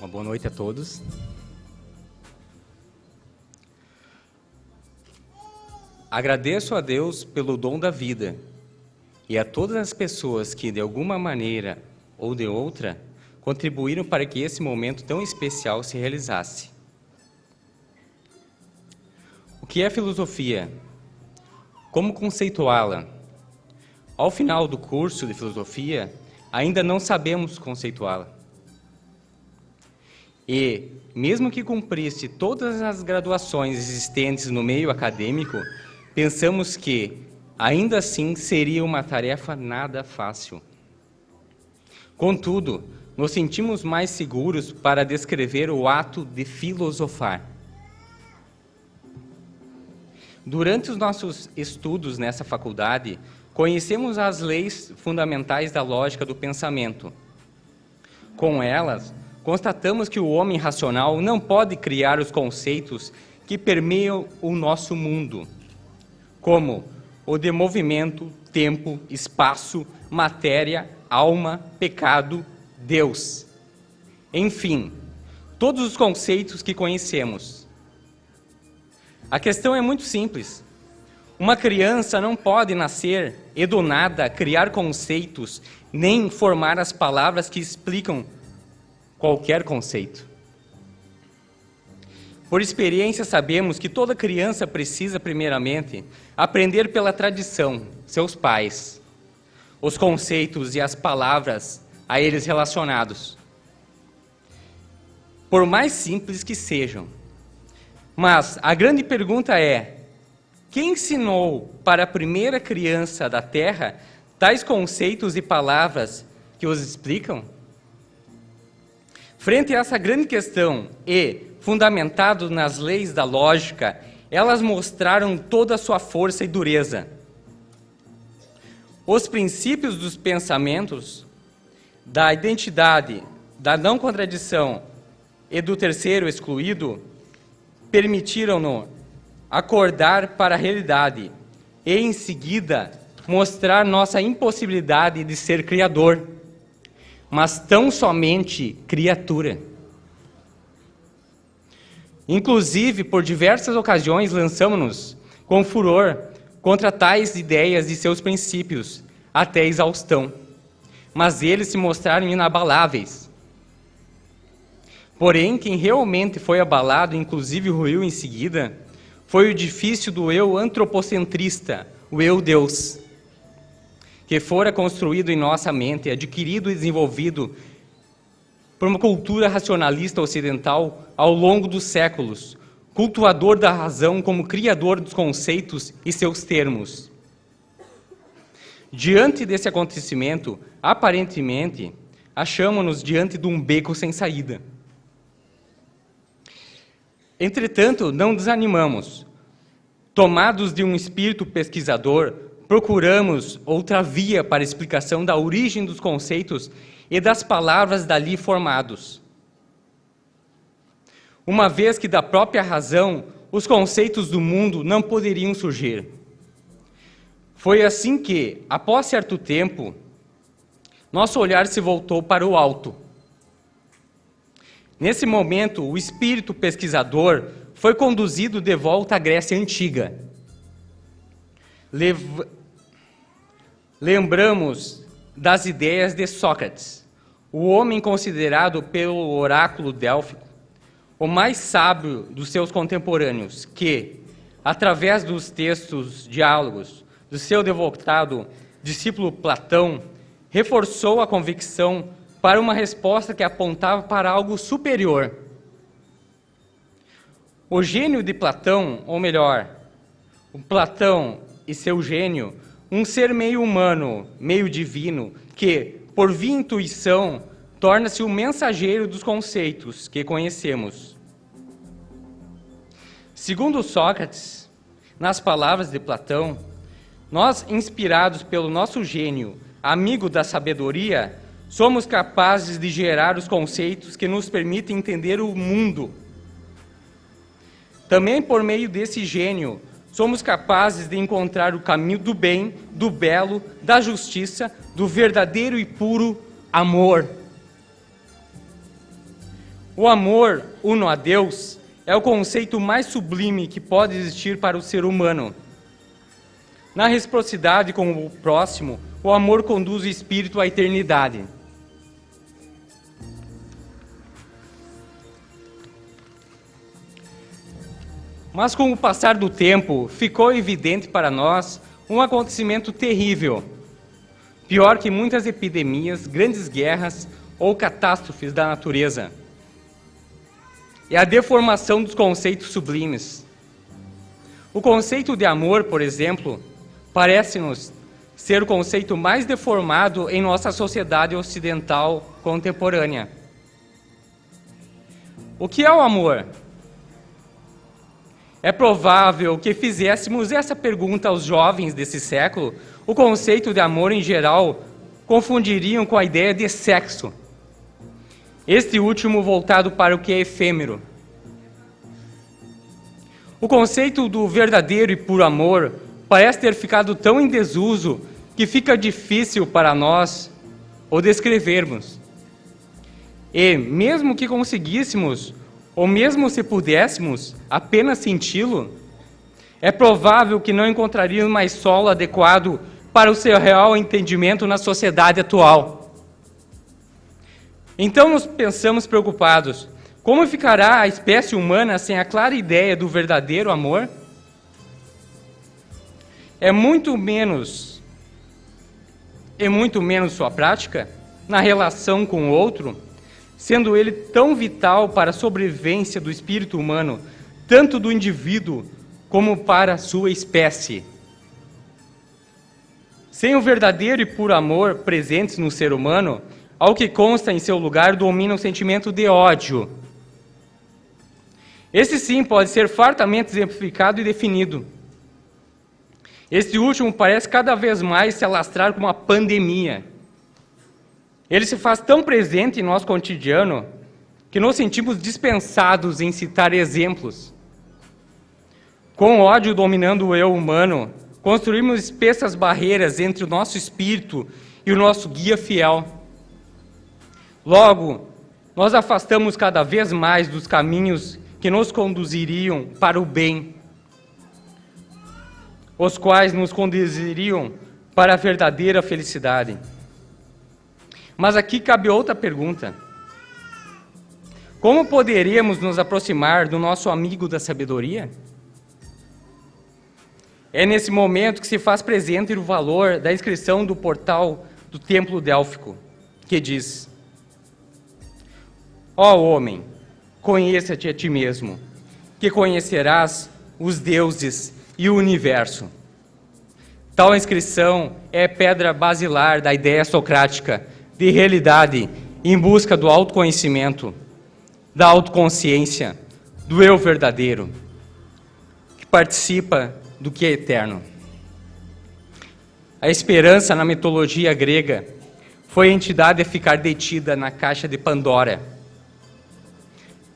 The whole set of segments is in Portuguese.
Uma boa noite a todos. Agradeço a Deus pelo dom da vida e a todas as pessoas que, de alguma maneira ou de outra, contribuíram para que esse momento tão especial se realizasse. O que é filosofia? Como conceituá-la? Ao final do curso de filosofia, ainda não sabemos conceituá-la. E, mesmo que cumprisse todas as graduações existentes no meio acadêmico, pensamos que, ainda assim, seria uma tarefa nada fácil. Contudo, nos sentimos mais seguros para descrever o ato de filosofar. Durante os nossos estudos nessa faculdade, conhecemos as leis fundamentais da lógica do pensamento. Com elas, constatamos que o homem racional não pode criar os conceitos que permeiam o nosso mundo, como o de movimento, tempo, espaço, matéria, alma, pecado, Deus. Enfim, todos os conceitos que conhecemos. A questão é muito simples. Uma criança não pode nascer e do nada criar conceitos, nem formar as palavras que explicam qualquer conceito. Por experiência, sabemos que toda criança precisa, primeiramente, aprender pela tradição, seus pais, os conceitos e as palavras a eles relacionados. Por mais simples que sejam. Mas a grande pergunta é: quem ensinou para a primeira criança da Terra tais conceitos e palavras que os explicam? Frente a essa grande questão e fundamentado nas leis da lógica, elas mostraram toda a sua força e dureza. Os princípios dos pensamentos, da identidade, da não contradição e do terceiro excluído, permitiram-no acordar para a realidade e, em seguida, mostrar nossa impossibilidade de ser criador mas tão somente criatura. Inclusive, por diversas ocasiões, lançamos-nos com furor contra tais ideias e seus princípios, até exaustão. Mas eles se mostraram inabaláveis. Porém, quem realmente foi abalado, inclusive ruiu em seguida, foi o edifício do eu antropocentrista, o eu Deus que fora construído em nossa mente, adquirido e desenvolvido por uma cultura racionalista ocidental ao longo dos séculos, cultuador da razão como criador dos conceitos e seus termos. Diante desse acontecimento, aparentemente, achamos-nos diante de um beco sem saída. Entretanto, não desanimamos. Tomados de um espírito pesquisador, procuramos outra via para explicação da origem dos conceitos e das palavras dali formados. Uma vez que da própria razão os conceitos do mundo não poderiam surgir. Foi assim que, após certo tempo, nosso olhar se voltou para o alto. Nesse momento, o espírito pesquisador foi conduzido de volta à Grécia Antiga. Lembramos das ideias de Sócrates, o homem considerado pelo oráculo délfico o mais sábio dos seus contemporâneos, que, através dos textos, diálogos do seu devotado discípulo Platão, reforçou a convicção para uma resposta que apontava para algo superior. O gênio de Platão, ou melhor, o Platão e seu gênio, um ser meio humano, meio divino, que, por via intuição, torna-se o mensageiro dos conceitos que conhecemos. Segundo Sócrates, nas palavras de Platão, nós, inspirados pelo nosso gênio, amigo da sabedoria, somos capazes de gerar os conceitos que nos permitem entender o mundo. Também por meio desse gênio, somos capazes de encontrar o caminho do bem, do belo, da justiça, do verdadeiro e puro amor. O amor uno a Deus é o conceito mais sublime que pode existir para o ser humano. Na reciprocidade com o próximo, o amor conduz o espírito à eternidade. Mas com o passar do tempo, ficou evidente para nós um acontecimento terrível. Pior que muitas epidemias, grandes guerras ou catástrofes da natureza. É a deformação dos conceitos sublimes. O conceito de amor, por exemplo, parece-nos ser o conceito mais deformado em nossa sociedade ocidental contemporânea. O que é o amor? É provável que fizéssemos essa pergunta aos jovens desse século, o conceito de amor em geral confundiriam com a ideia de sexo. Este último voltado para o que é efêmero. O conceito do verdadeiro e puro amor parece ter ficado tão em desuso que fica difícil para nós o descrevermos. E, mesmo que conseguíssemos ou mesmo se pudéssemos apenas senti-lo, é provável que não encontraríamos mais solo adequado para o seu real entendimento na sociedade atual. Então nos pensamos preocupados, como ficará a espécie humana sem a clara ideia do verdadeiro amor? É muito menos, é muito menos sua prática na relação com o outro, sendo ele tão vital para a sobrevivência do espírito humano, tanto do indivíduo como para a sua espécie. Sem o verdadeiro e puro amor presentes no ser humano, ao que consta em seu lugar domina o sentimento de ódio. Esse sim pode ser fartamente exemplificado e definido. Este último parece cada vez mais se alastrar como uma pandemia. Ele se faz tão presente em nosso cotidiano que nos sentimos dispensados em citar exemplos. Com ódio dominando o eu humano, construímos espessas barreiras entre o nosso espírito e o nosso guia fiel. Logo, nós afastamos cada vez mais dos caminhos que nos conduziriam para o bem, os quais nos conduziriam para a verdadeira felicidade. Mas aqui cabe outra pergunta. Como poderíamos nos aproximar do nosso amigo da sabedoria? É nesse momento que se faz presente o valor da inscrição do portal do templo délfico, que diz: Ó oh, homem, conheça-te a ti mesmo, que conhecerás os deuses e o universo. Tal inscrição é pedra basilar da ideia socrática de realidade em busca do autoconhecimento, da autoconsciência, do eu verdadeiro, que participa do que é eterno. A esperança na mitologia grega foi a entidade a ficar detida na caixa de Pandora,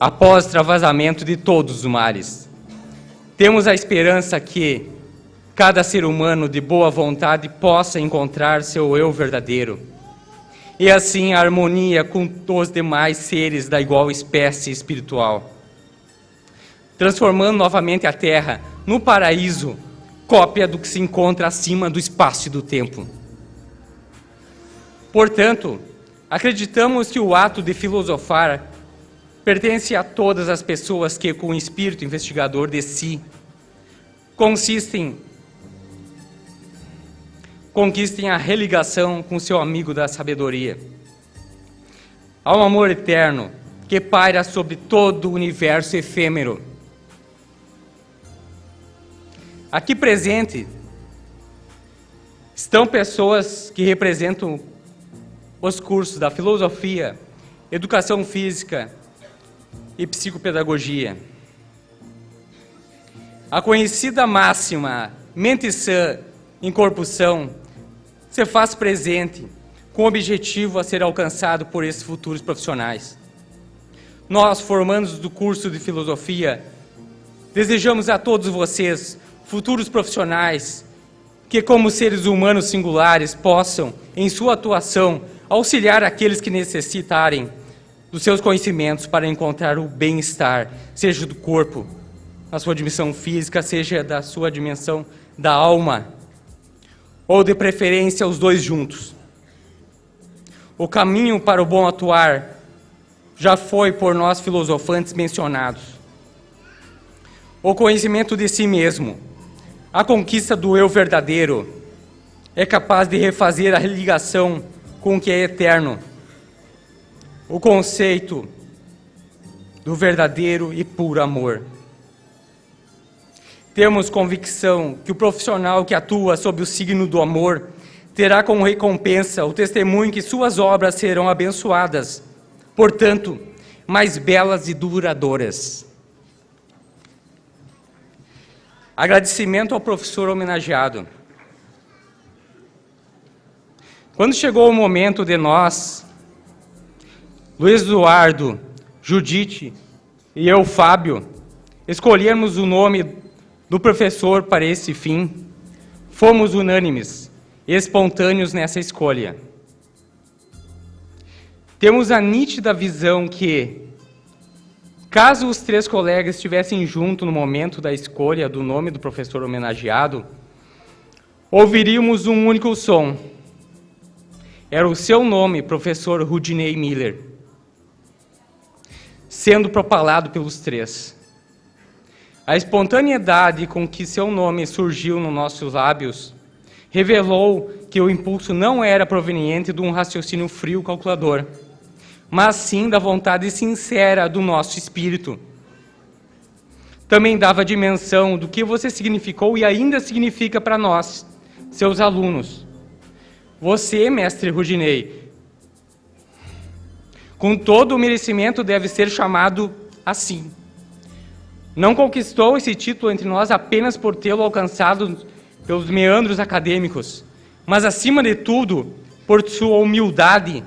após o travasamento de todos os mares. Temos a esperança que cada ser humano de boa vontade possa encontrar seu eu verdadeiro e assim a harmonia com os demais seres da igual espécie espiritual, transformando novamente a Terra no paraíso, cópia do que se encontra acima do espaço e do tempo. Portanto, acreditamos que o ato de filosofar pertence a todas as pessoas que, com o espírito investigador de si, consistem conquistem a religação com seu amigo da sabedoria. Há um amor eterno que paira sobre todo o universo efêmero. Aqui presente estão pessoas que representam os cursos da filosofia, educação física e psicopedagogia. A conhecida máxima mente sã em corpo são se faz presente com o objetivo a ser alcançado por esses futuros profissionais. Nós, formandos do curso de filosofia, desejamos a todos vocês, futuros profissionais, que como seres humanos singulares possam, em sua atuação, auxiliar aqueles que necessitarem dos seus conhecimentos para encontrar o bem-estar, seja do corpo, na sua dimensão física, seja da sua dimensão da alma, ou de preferência os dois juntos. O caminho para o bom atuar já foi por nós filosofantes mencionados. O conhecimento de si mesmo, a conquista do eu verdadeiro, é capaz de refazer a ligação com o que é eterno. O conceito do verdadeiro e puro amor. Temos convicção que o profissional que atua sob o signo do amor terá como recompensa o testemunho que suas obras serão abençoadas, portanto, mais belas e duradouras. Agradecimento ao professor homenageado. Quando chegou o momento de nós, Luiz Eduardo, Judite e eu, Fábio, escolhermos o nome do professor para esse fim, fomos unânimes, espontâneos nessa escolha. Temos a nítida visão que, caso os três colegas estivessem juntos no momento da escolha do nome do professor homenageado, ouviríamos um único som. Era o seu nome, professor Rudinei Miller, sendo propalado pelos três. A espontaneidade com que seu nome surgiu nos nossos lábios revelou que o impulso não era proveniente de um raciocínio frio calculador, mas sim da vontade sincera do nosso espírito. Também dava dimensão do que você significou e ainda significa para nós, seus alunos. Você, mestre Rudinei, com todo o merecimento deve ser chamado assim. Não conquistou esse título entre nós apenas por tê-lo alcançado pelos meandros acadêmicos, mas, acima de tudo, por sua humildade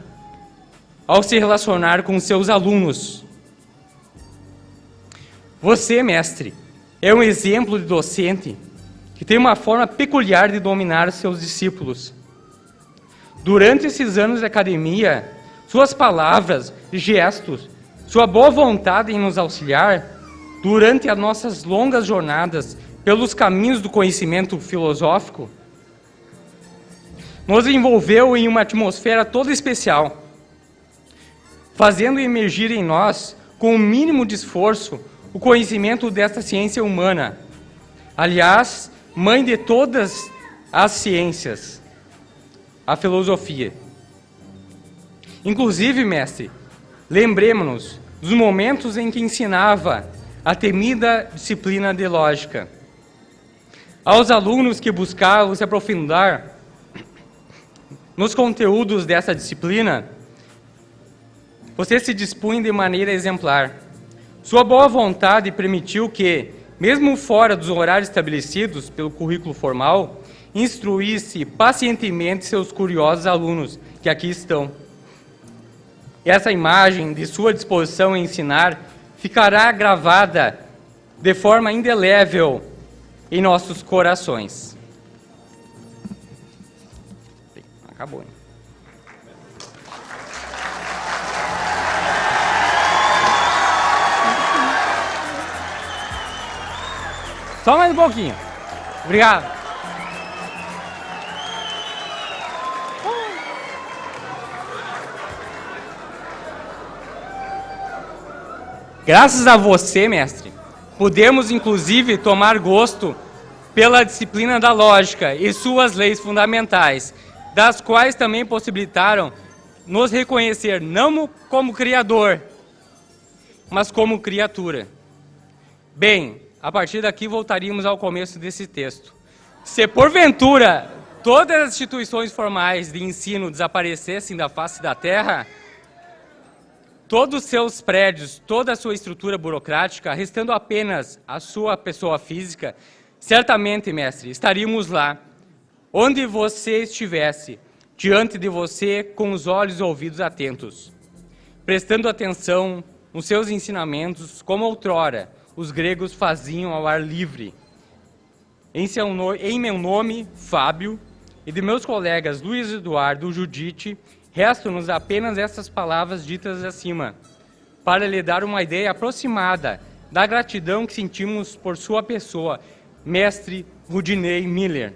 ao se relacionar com seus alunos. Você, mestre, é um exemplo de docente que tem uma forma peculiar de dominar seus discípulos. Durante esses anos de academia, suas palavras, gestos, sua boa vontade em nos auxiliar durante as nossas longas jornadas pelos caminhos do conhecimento filosófico, nos envolveu em uma atmosfera toda especial, fazendo emergir em nós, com o mínimo de esforço, o conhecimento desta ciência humana. Aliás, mãe de todas as ciências, a filosofia. Inclusive, mestre, lembremos-nos dos momentos em que ensinava a temida disciplina de lógica. Aos alunos que buscavam se aprofundar nos conteúdos dessa disciplina, você se dispunha de maneira exemplar. Sua boa vontade permitiu que, mesmo fora dos horários estabelecidos pelo currículo formal, instruísse pacientemente seus curiosos alunos, que aqui estão. Essa imagem de sua disposição em ensinar ficará gravada de forma indelével em nossos corações. Acabou. Hein? Só mais um pouquinho. Obrigado. Graças a você, mestre, podemos inclusive tomar gosto pela disciplina da lógica e suas leis fundamentais, das quais também possibilitaram nos reconhecer não como criador, mas como criatura. Bem, a partir daqui voltaríamos ao começo desse texto. Se porventura todas as instituições formais de ensino desaparecessem da face da terra, todos os seus prédios, toda a sua estrutura burocrática, restando apenas a sua pessoa física, certamente, mestre, estaríamos lá, onde você estivesse, diante de você, com os olhos e ouvidos atentos, prestando atenção nos seus ensinamentos, como outrora os gregos faziam ao ar livre. Em, no... em meu nome, Fábio, e de meus colegas Luiz Eduardo Judite, Restam-nos apenas essas palavras ditas acima. para lhe dar uma ideia aproximada da gratidão que sentimos por sua pessoa, mestre Rudinei Miller.